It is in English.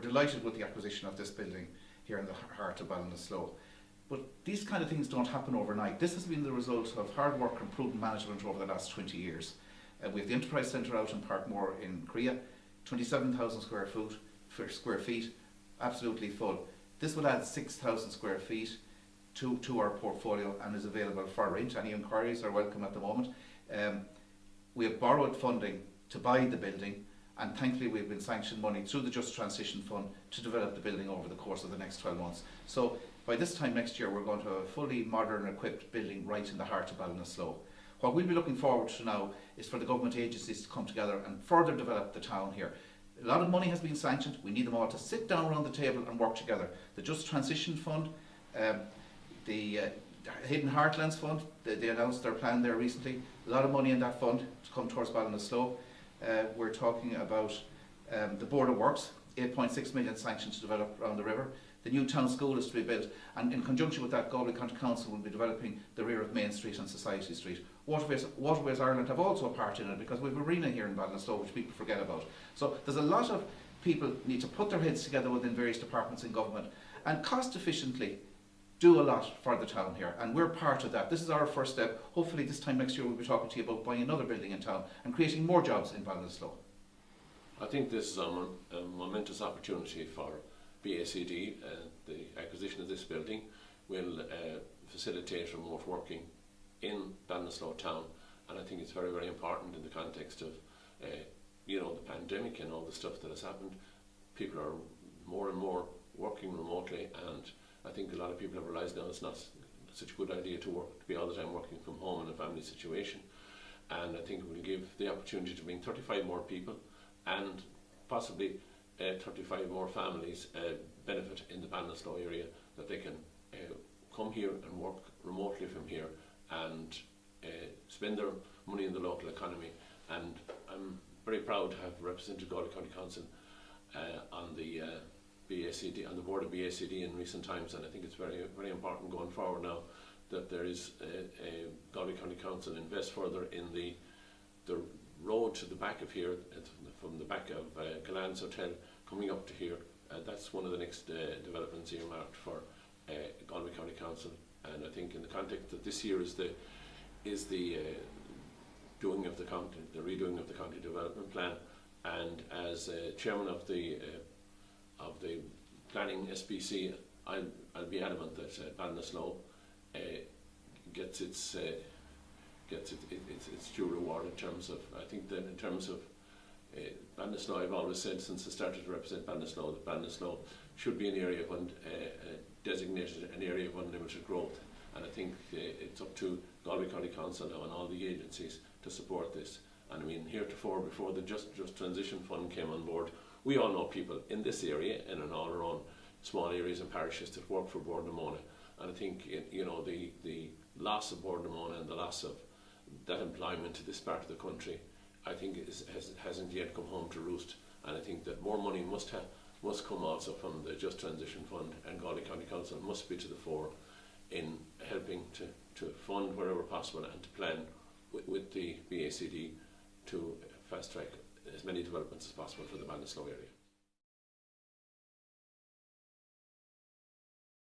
we're delighted with the acquisition of this building here in the heart of Ballinasloe. But these kind of things don't happen overnight. This has been the result of hard work and prudent management over the last 20 years. Uh, we have the Enterprise Centre out in Parkmore in Creagh, 27,000 square foot for square feet, absolutely full. This will add 6,000 square feet to, to our portfolio and is available for rent. Any inquiries are welcome at the moment. Um, we have borrowed funding to buy the building and thankfully we've been sanctioned money through the Just Transition Fund to develop the building over the course of the next 12 months. So by this time next year we're going to have a fully modern and equipped building right in the heart of Ballinasloe. What we'll be looking forward to now is for the government agencies to come together and further develop the town here. A lot of money has been sanctioned, we need them all to sit down around the table and work together. The Just Transition Fund, um, the uh, Hidden Heartlands Fund, they, they, announced their plan there recently, a lot of money in that fund to come towards Ballinasloe. Uh, we're talking about um, the Board of Works, 8.6 million sanctioned to develop around the river. The new town school is to be built and in conjunction with that Galway County Council will be developing the rear of Main Street and Society Street. Waterways, Waterways Ireland have also a part in it because we have arena here in Ballinasloe which people forget about. So there's a lot of people need to put their heads together within various departments in government and cost efficiently do a lot for the town here and we're part of that. This is our first step. Hopefully this time next year we'll be talking to you about buying another building in town and creating more jobs in Ballinasloe. I think this is a, a momentous opportunity for BACD, uh, the acquisition of this building will uh, facilitate remote working in Ballinasloe town and I think it's very very important in the context of uh, you know the pandemic and all the stuff that has happened people are more and more working remotely and I think a lot of people have realised now it's not such a good idea to work to be all the time working from home in a family situation. And I think it will give the opportunity to bring 35 more people and possibly uh, 35 more families uh, benefit in the Ballinasloe area that they can uh, come here and work remotely from here and uh, spend their money in the local economy. And I'm very proud to have represented Galway County Council uh, on the uh, BACD on the board of BACD in recent times and I think it's very very important going forward now that there is a, a Galway County Council invest further in the the road to the back of here from the back of uh, Gullane's Hotel coming up to here. Uh, that's one of the next uh, developments earmarked for uh, Galway County Council, and I think in the context that this year is the is the uh, doing of the county, the redoing of the county development plan, and as uh, chairman of the uh, of the planning SPC, I'll, I'll be adamant that uh, Ballinasloe uh, gets its uh, gets it, it, its, its due reward in terms of I think that in terms of uh, Ballinasloe, I've always said since I started to represent Ballinasloe that Ballinasloe should be an area of un, uh, uh, designated an area of unlimited growth. And I think uh, it's up to Galway County Council now and all the agencies to support this and I mean heretofore before the Just, Just Transition Fund came on board we all know people in this area and in all own small areas and parishes that work for Bord na Móna and I think you know the, the loss of Bord na Móna and the loss of that employment to this part of the country I think is, has, hasn't yet come home to roost. And I think that more money must have must come also from the Just Transition Fund and Galway County Council must be to the fore in helping to, to fund wherever possible and to plan with, with the BACD to fast track as many developments as possible for the Ballinasloe area.